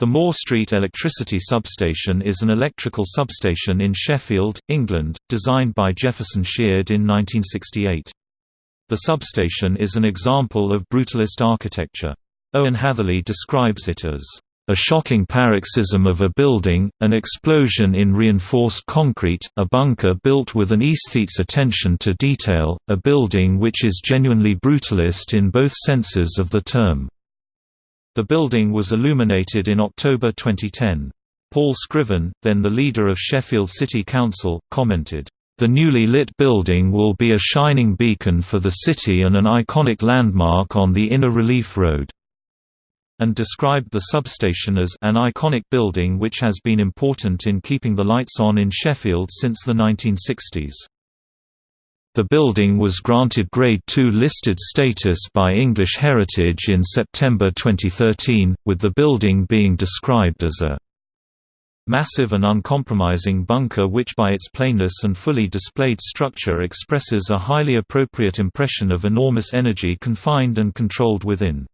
The Moore Street Electricity Substation is an electrical substation in Sheffield, England, designed by Jefferson Sheard in 1968. The substation is an example of brutalist architecture. Owen Hatherley describes it as a shocking paroxysm of a building, an explosion in reinforced concrete, a bunker built with an aesthete's attention to detail, a building which is genuinely brutalist in both senses of the term. The building was illuminated in October 2010. Paul Scriven, then the leader of Sheffield City Council, commented, "...the newly lit building will be a shining beacon for the city and an iconic landmark on the inner relief road." and described the substation as an iconic building which has been important in keeping the lights on in Sheffield since the 1960s. The building was granted Grade II listed status by English Heritage in September 2013, with the building being described as a massive and uncompromising bunker which by its plainness and fully displayed structure expresses a highly appropriate impression of enormous energy confined and controlled within.